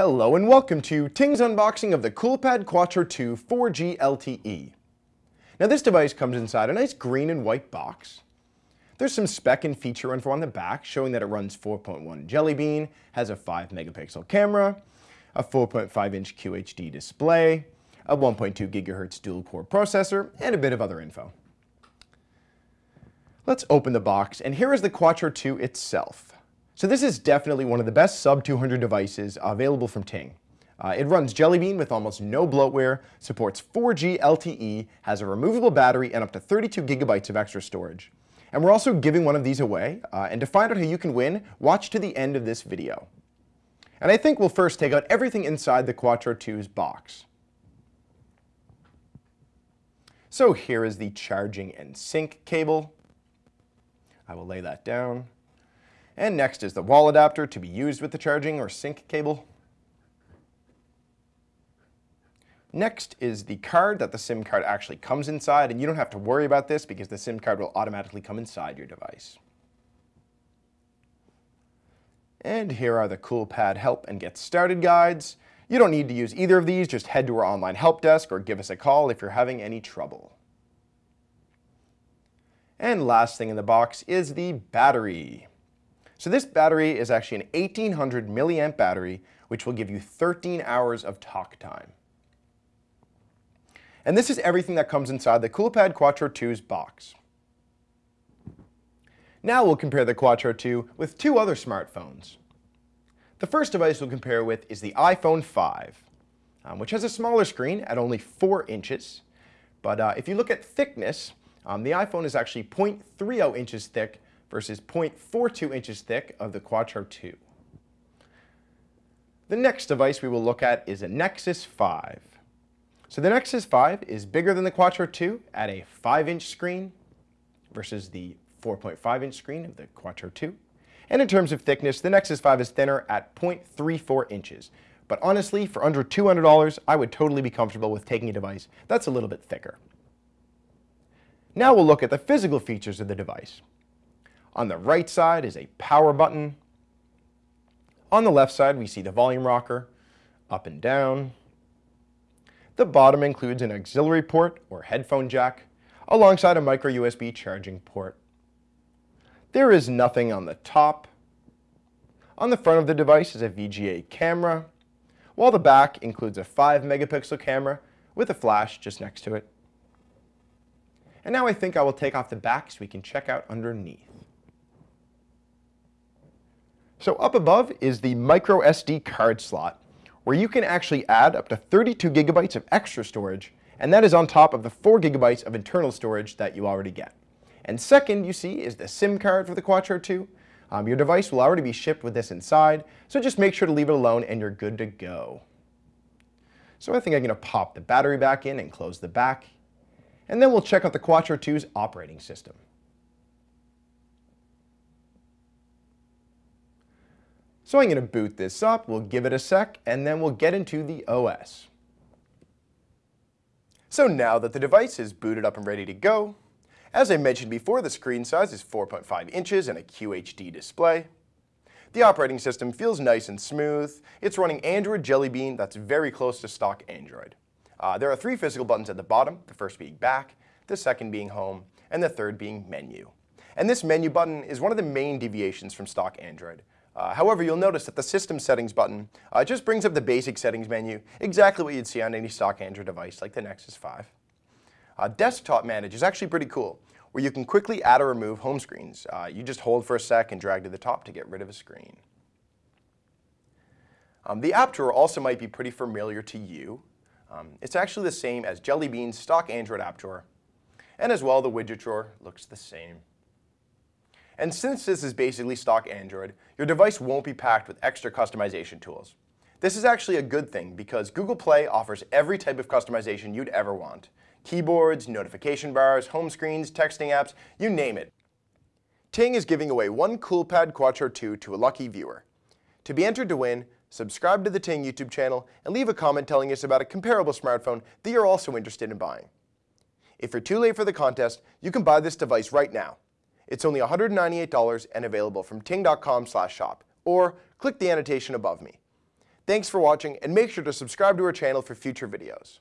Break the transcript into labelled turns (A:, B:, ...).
A: Hello and welcome to Ting's unboxing of the Coolpad Quattro 2 4G LTE. Now this device comes inside a nice green and white box. There's some spec and feature info on the back showing that it runs 4.1 Jelly Bean, has a 5 megapixel camera, a 4.5 inch QHD display, a 1.2 gigahertz dual core processor, and a bit of other info. Let's open the box and here is the Quattro 2 itself. So this is definitely one of the best sub-200 devices available from Ting. Uh, it runs Jelly Bean with almost no bloatware, supports 4G LTE, has a removable battery, and up to 32 gigabytes of extra storage. And we're also giving one of these away, uh, and to find out how you can win, watch to the end of this video. And I think we'll first take out everything inside the Quattro 2's box. So here is the charging and sync cable. I will lay that down. And next is the wall adapter to be used with the charging or sync cable. Next is the card that the SIM card actually comes inside, and you don't have to worry about this because the SIM card will automatically come inside your device. And here are the CoolPad help and get started guides. You don't need to use either of these, just head to our online help desk or give us a call if you're having any trouble. And last thing in the box is the battery. So this battery is actually an 1800 milliamp battery, which will give you 13 hours of talk time. And this is everything that comes inside the CoolPad Quattro 2's box. Now we'll compare the Quattro 2 with two other smartphones. The first device we'll compare with is the iPhone 5, um, which has a smaller screen at only 4 inches. But uh, if you look at thickness, um, the iPhone is actually 0.30 inches thick versus 0.42 inches thick of the Quattro 2. The next device we will look at is a Nexus 5. So the Nexus 5 is bigger than the Quattro 2 at a 5-inch screen versus the 4.5-inch screen of the Quattro 2. And in terms of thickness, the Nexus 5 is thinner at 0.34 inches. But honestly, for under $200, I would totally be comfortable with taking a device that's a little bit thicker. Now we'll look at the physical features of the device. On the right side is a power button. On the left side, we see the volume rocker, up and down. The bottom includes an auxiliary port or headphone jack, alongside a micro USB charging port. There is nothing on the top. On the front of the device is a VGA camera, while the back includes a 5 megapixel camera with a flash just next to it. And now I think I will take off the back so we can check out underneath. So up above is the micro SD card slot, where you can actually add up to 32 gigabytes of extra storage, and that is on top of the 4 gigabytes of internal storage that you already get. And second, you see, is the SIM card for the Quattro 2. Um, your device will already be shipped with this inside, so just make sure to leave it alone and you're good to go. So I think I'm going to pop the battery back in and close the back, and then we'll check out the Quattro 2's operating system. So I'm going to boot this up, we'll give it a sec, and then we'll get into the OS. So now that the device is booted up and ready to go, as I mentioned before, the screen size is 4.5 inches and a QHD display. The operating system feels nice and smooth. It's running Android Jelly Bean that's very close to stock Android. Uh, there are three physical buttons at the bottom, the first being back, the second being home, and the third being menu. And this menu button is one of the main deviations from stock Android. Uh, however, you'll notice that the System Settings button uh, just brings up the basic settings menu, exactly what you'd see on any stock Android device like the Nexus 5. Uh, Desktop Manage is actually pretty cool, where you can quickly add or remove home screens. Uh, you just hold for a sec and drag to the top to get rid of a screen. Um, the app drawer also might be pretty familiar to you. Um, it's actually the same as Jelly Bean's stock Android app drawer. And as well, the widget drawer looks the same. And since this is basically stock Android, your device won't be packed with extra customization tools. This is actually a good thing because Google Play offers every type of customization you'd ever want. Keyboards, notification bars, home screens, texting apps, you name it. Ting is giving away one CoolPad Quattro 2 to a lucky viewer. To be entered to win, subscribe to the Ting YouTube channel and leave a comment telling us about a comparable smartphone that you're also interested in buying. If you're too late for the contest, you can buy this device right now. It's only $198 and available from ting.com shop, or click the annotation above me. Thanks for watching, and make sure to subscribe to our channel for future videos.